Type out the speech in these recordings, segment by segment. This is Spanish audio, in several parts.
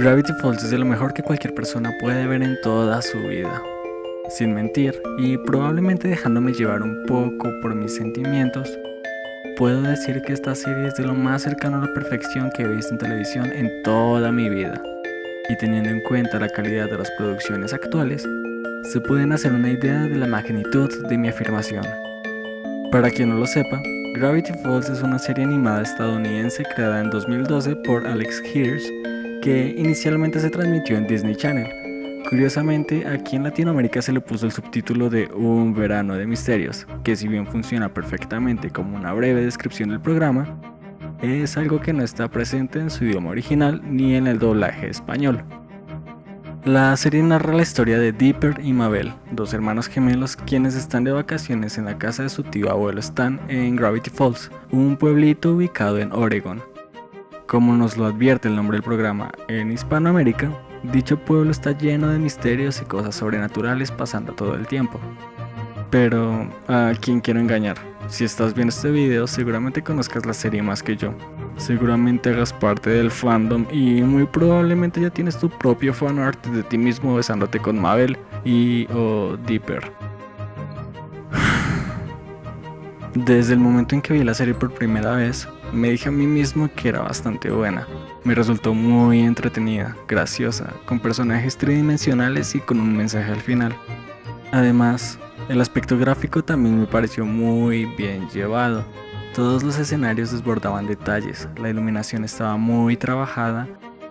Gravity Falls es de lo mejor que cualquier persona puede ver en toda su vida. Sin mentir, y probablemente dejándome llevar un poco por mis sentimientos, puedo decir que esta serie es de lo más cercano a la perfección que he visto en televisión en toda mi vida. Y teniendo en cuenta la calidad de las producciones actuales, se pueden hacer una idea de la magnitud de mi afirmación. Para quien no lo sepa, Gravity Falls es una serie animada estadounidense creada en 2012 por Alex Hirsch que inicialmente se transmitió en Disney Channel. Curiosamente, aquí en Latinoamérica se le puso el subtítulo de Un verano de misterios, que si bien funciona perfectamente como una breve descripción del programa, es algo que no está presente en su idioma original ni en el doblaje español. La serie narra la historia de Dipper y Mabel, dos hermanos gemelos quienes están de vacaciones en la casa de su tío abuelo Stan en Gravity Falls, un pueblito ubicado en Oregon. Como nos lo advierte el nombre del programa en Hispanoamérica, dicho pueblo está lleno de misterios y cosas sobrenaturales pasando todo el tiempo. Pero, ¿a quién quiero engañar? Si estás viendo este video, seguramente conozcas la serie más que yo. Seguramente hagas parte del fandom y muy probablemente ya tienes tu propio fanart de ti mismo besándote con Mabel y o Dipper. Desde el momento en que vi la serie por primera vez, me dije a mí mismo que era bastante buena. Me resultó muy entretenida, graciosa, con personajes tridimensionales y con un mensaje al final. Además, el aspecto gráfico también me pareció muy bien llevado. Todos los escenarios desbordaban detalles, la iluminación estaba muy trabajada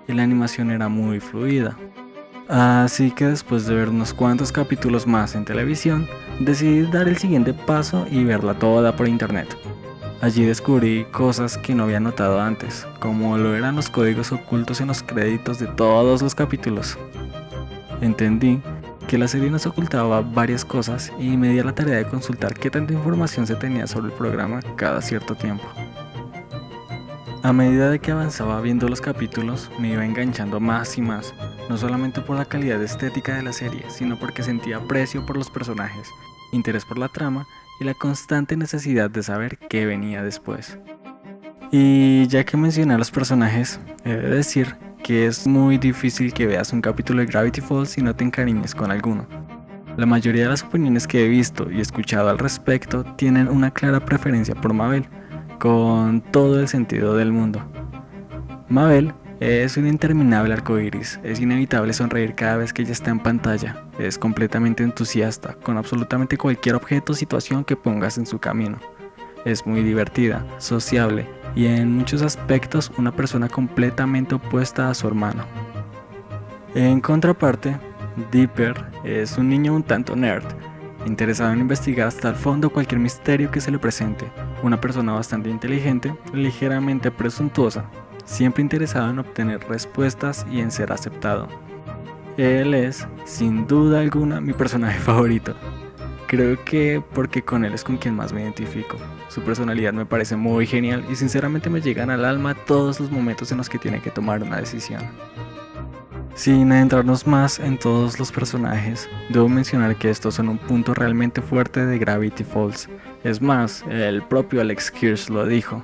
y la animación era muy fluida. Así que después de ver unos cuantos capítulos más en televisión, decidí dar el siguiente paso y verla toda por internet. Allí descubrí cosas que no había notado antes, como lo eran los códigos ocultos en los créditos de todos los capítulos. Entendí que la serie nos ocultaba varias cosas y me di a la tarea de consultar qué tanta información se tenía sobre el programa cada cierto tiempo. A medida de que avanzaba viendo los capítulos, me iba enganchando más y más, no solamente por la calidad estética de la serie, sino porque sentía aprecio por los personajes, interés por la trama y la constante necesidad de saber qué venía después. Y ya que mencioné a los personajes, he de decir que es muy difícil que veas un capítulo de Gravity Falls y no te encariñes con alguno. La mayoría de las opiniones que he visto y escuchado al respecto tienen una clara preferencia por Mabel, con todo el sentido del mundo. Mabel es un interminable arco iris, es inevitable sonreír cada vez que ella está en pantalla, es completamente entusiasta con absolutamente cualquier objeto o situación que pongas en su camino. Es muy divertida, sociable y en muchos aspectos una persona completamente opuesta a su hermano. En contraparte, Dipper es un niño un tanto nerd, interesado en investigar hasta el fondo cualquier misterio que se le presente, una persona bastante inteligente, ligeramente presuntuosa, siempre interesado en obtener respuestas y en ser aceptado. Él es, sin duda alguna, mi personaje favorito. Creo que porque con él es con quien más me identifico. Su personalidad me parece muy genial y sinceramente me llegan al alma todos los momentos en los que tiene que tomar una decisión. Sin adentrarnos más en todos los personajes, debo mencionar que estos son un punto realmente fuerte de Gravity Falls. Es más, el propio Alex Kirsch lo dijo.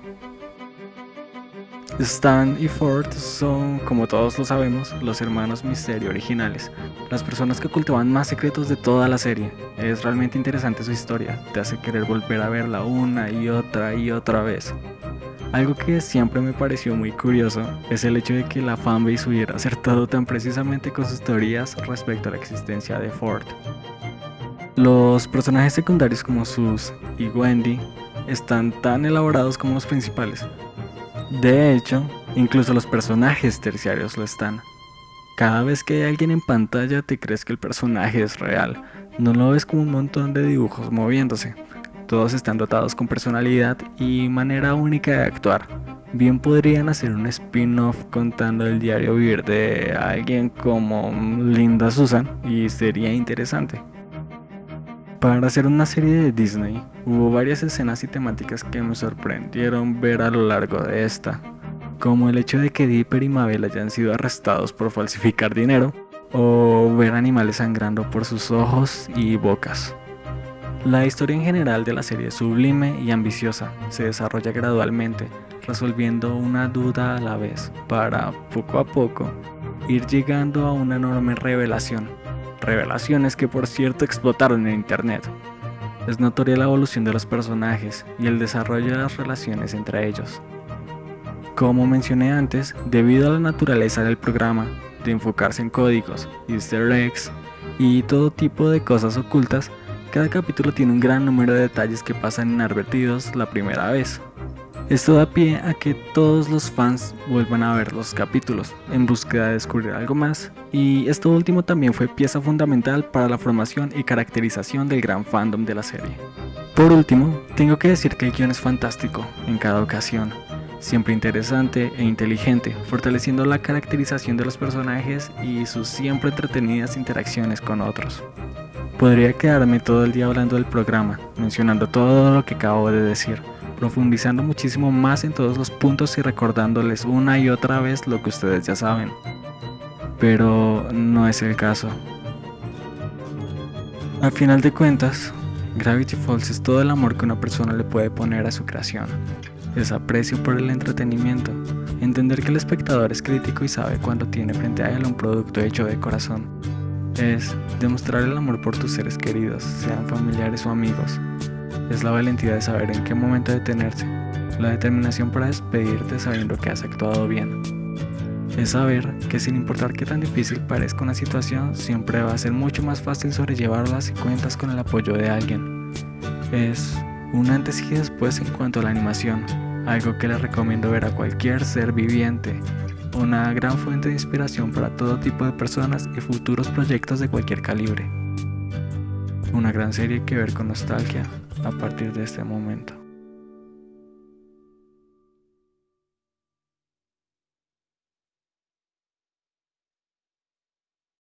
Stan y Ford son, como todos lo sabemos, los hermanos Misterio originales, las personas que ocultaban más secretos de toda la serie. Es realmente interesante su historia, te hace querer volver a verla una y otra y otra vez. Algo que siempre me pareció muy curioso es el hecho de que la fanbase hubiera acertado tan precisamente con sus teorías respecto a la existencia de Ford. Los personajes secundarios como Sus y Wendy están tan elaborados como los principales. De hecho, incluso los personajes terciarios lo están. Cada vez que hay alguien en pantalla te crees que el personaje es real, no lo ves como un montón de dibujos moviéndose. Todos están dotados con personalidad y manera única de actuar. Bien podrían hacer un spin-off contando el diario vivir de alguien como Linda Susan y sería interesante. Para hacer una serie de Disney, hubo varias escenas y temáticas que me sorprendieron ver a lo largo de esta, como el hecho de que Dipper y Mabel hayan sido arrestados por falsificar dinero, o ver animales sangrando por sus ojos y bocas. La historia en general de la serie es sublime y ambiciosa, se desarrolla gradualmente, resolviendo una duda a la vez, para, poco a poco, ir llegando a una enorme revelación. Revelaciones que por cierto explotaron en internet. Es notoria la evolución de los personajes y el desarrollo de las relaciones entre ellos. Como mencioné antes, debido a la naturaleza del programa, de enfocarse en códigos, easter eggs y todo tipo de cosas ocultas, cada capítulo tiene un gran número de detalles que pasan inadvertidos la primera vez. Esto da pie a que todos los fans vuelvan a ver los capítulos en búsqueda de descubrir algo más, y esto último también fue pieza fundamental para la formación y caracterización del gran fandom de la serie. Por último, tengo que decir que el guion es fantástico en cada ocasión, siempre interesante e inteligente, fortaleciendo la caracterización de los personajes y sus siempre entretenidas interacciones con otros. Podría quedarme todo el día hablando del programa, mencionando todo lo que acabo de decir, profundizando muchísimo más en todos los puntos y recordándoles una y otra vez lo que ustedes ya saben. Pero no es el caso. Al final de cuentas, Gravity Falls es todo el amor que una persona le puede poner a su creación es aprecio por el entretenimiento, entender que el espectador es crítico y sabe cuando tiene frente a él un producto hecho de corazón. Es demostrar el amor por tus seres queridos, sean familiares o amigos. Es la valentía de saber en qué momento detenerse, la determinación para despedirte sabiendo que has actuado bien. Es saber que sin importar qué tan difícil parezca una situación, siempre va a ser mucho más fácil sobrellevarla si cuentas con el apoyo de alguien. Es un antes y después en cuanto a la animación, algo que les recomiendo ver a cualquier ser viviente, una gran fuente de inspiración para todo tipo de personas y futuros proyectos de cualquier calibre. Una gran serie que ver con nostalgia a partir de este momento.